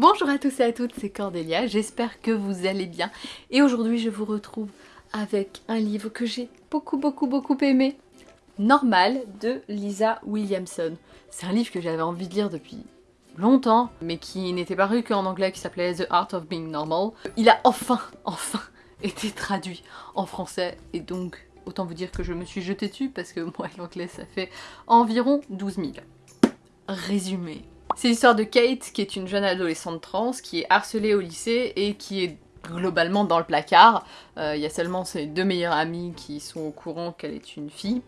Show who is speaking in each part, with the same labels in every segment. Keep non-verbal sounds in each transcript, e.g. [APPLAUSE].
Speaker 1: Bonjour à tous et à toutes, c'est Cordélia, j'espère que vous allez bien. Et aujourd'hui je vous retrouve avec un livre que j'ai beaucoup beaucoup beaucoup aimé. Normal de Lisa Williamson. C'est un livre que j'avais envie de lire depuis longtemps, mais qui n'était paru qu'en anglais, qui s'appelait The Art of Being Normal. Il a enfin, enfin [LAUGHS] été traduit en français, et donc autant vous dire que je me suis jetée dessus, parce que moi [LAUGHS] l'anglais ça fait environ 12 000. Résumé. C'est l'histoire de Kate, qui est une jeune adolescente trans, qui est harcelée au lycée et qui est globalement dans le placard. Euh, il y a seulement ses deux meilleures amies qui sont au courant qu'elle est une fille.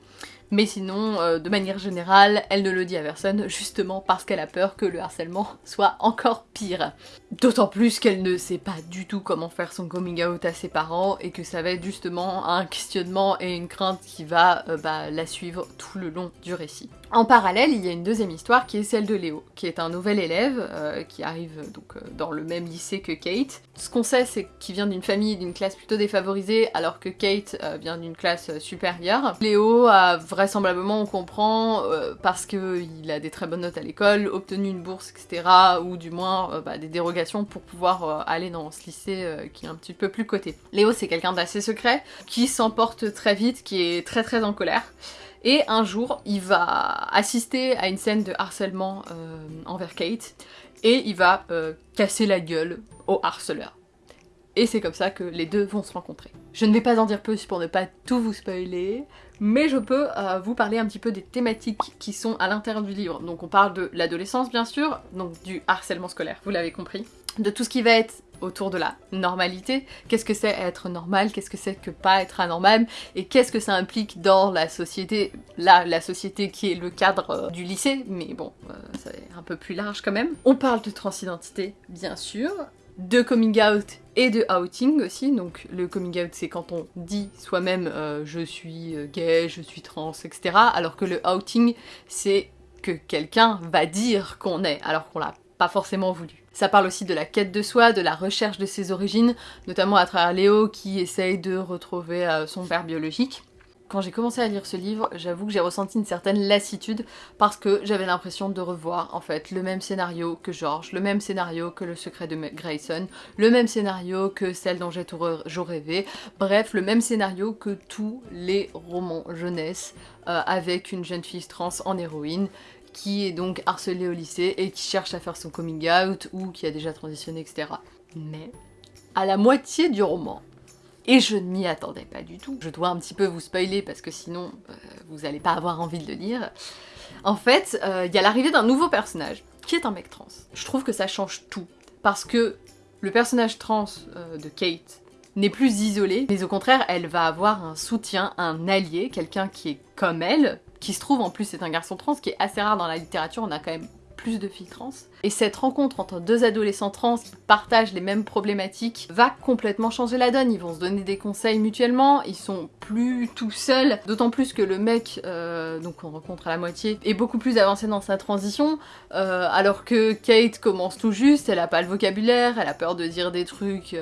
Speaker 1: Mais sinon, euh, de manière générale, elle ne le dit à personne, justement parce qu'elle a peur que le harcèlement soit encore pire. D'autant plus qu'elle ne sait pas du tout comment faire son coming out à ses parents, et que ça va être justement un questionnement et une crainte qui va euh, bah, la suivre tout le long du récit. En parallèle, il y a une deuxième histoire qui est celle de Léo, qui est un nouvel élève euh, qui arrive donc dans le même lycée que Kate. Ce qu'on sait, c'est qu'il vient d'une famille d'une classe plutôt défavorisée, alors que Kate vient d'une classe supérieure. Léo a vraisemblablement on comprend euh, parce qu'il a des très bonnes notes à l'école, obtenu une bourse, etc. ou du moins euh, bah, des dérogations pour pouvoir euh, aller dans ce lycée qui est un petit peu plus coté. Léo c'est quelqu'un d'assez secret, qui s'emporte très vite, qui est très très en colère. Et un jour, il va assister à une scène de harcèlement envers Kate, et il va casser la gueule au harceleur. Et c'est comme ça que les deux vont se rencontrer. Je ne vais pas en dire plus pour ne pas tout vous spoiler, mais je peux euh, vous parler un petit peu des thématiques qui sont à l'intérieur du livre. Donc on parle de l'adolescence bien sûr, donc du harcèlement scolaire, vous l'avez compris, de tout ce qui va être autour de la normalité, qu'est-ce que c'est être normal, qu'est-ce que c'est que pas être anormal, et qu'est-ce que ça implique dans la société, là, la société qui est le cadre euh, du lycée, mais bon, euh, c'est un peu plus large quand même. On parle de transidentité, bien sûr, de coming out et de outing aussi. Donc le coming out c'est quand on dit soi-même euh, je suis euh, gay, je suis trans, etc. Alors que le outing c'est que quelqu'un va dire qu'on est alors qu'on l'a pas forcément voulu. Ça parle aussi de la quête de soi, de la recherche de ses origines, notamment à travers Léo qui essaye de retrouver euh, son père biologique. Quand j'ai commencé à lire ce livre, j'avoue que j'ai ressenti une certaine lassitude parce que j'avais l'impression de revoir en fait le même scénario que George, le même scénario que Le secret de Grayson, le même scénario que celle dont j'ai rêvé, bref, le même scénario que tous les romans jeunesse euh, avec une jeune fille trans en héroïne qui est donc harcelée au lycée et qui cherche à faire son coming out ou qui a déjà transitionné, etc. Mais à la moitié du roman, et je ne m'y attendais pas du tout. Je dois un petit peu vous spoiler parce que sinon euh, vous n'allez pas avoir envie de le lire. En fait, euh, il y a l'arrivée d'un nouveau personnage qui est un mec trans. Je trouve que ça change tout parce que le personnage trans euh, de Kate n'est plus isolé, mais au contraire, elle va avoir un soutien, un allié, quelqu'un qui est comme elle, qui se trouve en plus c'est un garçon trans, qui est assez rare dans la littérature, on a quand même plus de filles trans. Et cette rencontre entre deux adolescents trans qui partagent les mêmes problématiques va complètement changer la donne. Ils vont se donner des conseils mutuellement, ils sont plus tout seuls, d'autant plus que le mec, euh, donc on rencontre à la moitié, est beaucoup plus avancé dans sa transition, euh, alors que Kate commence tout juste, elle a pas le vocabulaire, elle a peur de dire des trucs...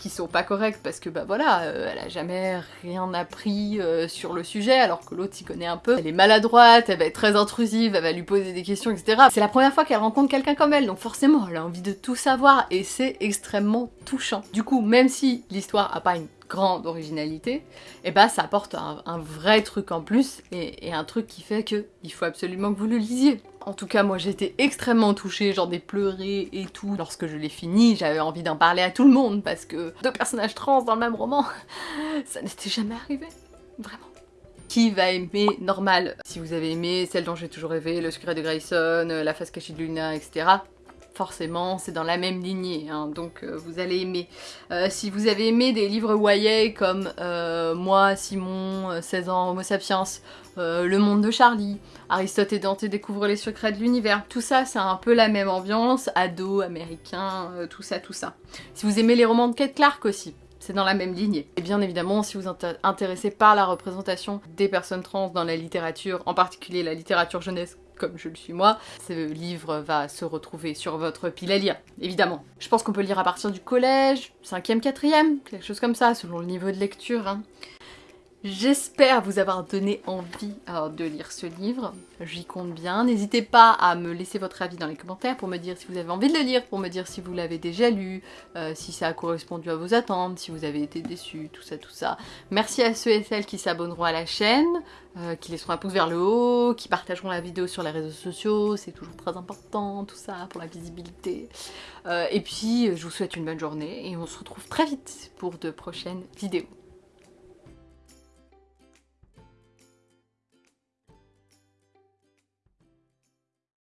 Speaker 1: Qui sont pas correctes parce que bah voilà, euh, elle a jamais rien appris euh, sur le sujet alors que l'autre s'y connaît un peu. Elle est maladroite, elle va être très intrusive, elle va lui poser des questions, etc. C'est la première fois qu'elle rencontre quelqu'un comme elle, donc forcément elle a envie de tout savoir et c'est extrêmement touchant. Du coup, même si l'histoire a pas une grande originalité, et eh bah ça apporte un, vrai truc en plus et, et, un truc qui fait que il faut absolument que vous le lisiez. En tout cas, moi j'étais extrêmement touchée, j'en ai pleuré et tout. Lorsque je l'ai fini, j'avais envie d'en parler à tout le monde parce que deux personnages trans dans le même roman, [LAUGHS] ça n'était jamais arrivé. Vraiment. Qui va aimer Normal? Si vous avez aimé Celle dont j'ai toujours rêvé, Le secret de Grayson, La face cachée de Luna, etc forcément c'est dans la même lignée, hein, donc euh, vous allez aimer. Euh, si vous avez aimé des livres YA comme euh, Moi, Simon, 16 ans, Homo sapiens, Le monde de Charlie, Aristote et Dante découvrent les secrets de l'univers, tout ça c'est un peu la même ambiance, ado, américain, tout ça, tout ça. Si vous aimez les romans de Kate Clark aussi, c'est dans la même lignée. Et bien évidemment, si vous êtes intéressé par la représentation des personnes trans dans la littérature, en particulier la littérature jeunesse comme je le suis moi, ce livre va se retrouver sur votre pile à lire, évidemment. Je pense qu'on peut lire à partir du collège, 5e, 4e, quelque chose comme ça, selon le niveau de lecture. Hein. J'espère vous avoir donné envie euh, de lire ce livre, j'y compte bien. N'hésitez pas à me laisser votre avis dans les commentaires pour me dire si vous avez envie de le lire, pour me dire si vous l'avez déjà lu, euh, si ça a correspondu à vos attentes, si vous avez été déçus, tout ça, tout ça. Merci à ceux et celles qui s'abonneront à la chaîne, euh, qui laisseront un pouce vers le haut, qui partageront la vidéo sur les réseaux sociaux, c'est toujours très important tout ça pour la visibilité. et puis je vous souhaite une bonne journée et on se retrouve très vite pour de prochaines vidéos.